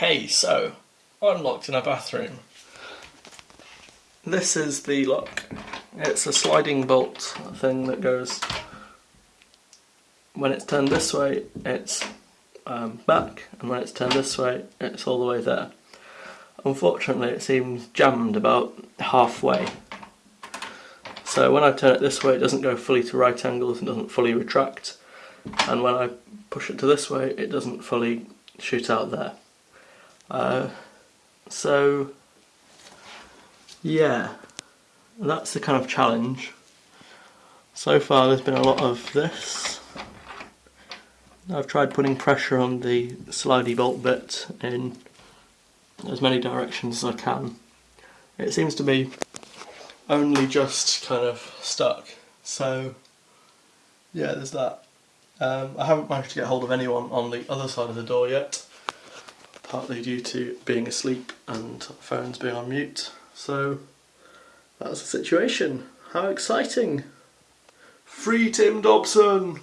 Hey, so I'm locked in a bathroom. This is the lock. It's a sliding bolt thing that goes. When it's turned this way, it's um, back, and when it's turned this way, it's all the way there. Unfortunately, it seems jammed about halfway. So when I turn it this way, it doesn't go fully to right angles and doesn't fully retract. And when I push it to this way, it doesn't fully shoot out there. Uh, so, yeah, that's the kind of challenge. So far there's been a lot of this. I've tried putting pressure on the slidey bolt bit in as many directions as I can. It seems to be only just kind of stuck. So, yeah, there's that. Um, I haven't managed to get hold of anyone on the other side of the door yet partly due to being asleep and phones being on mute. So that's the situation. How exciting! Free Tim Dobson!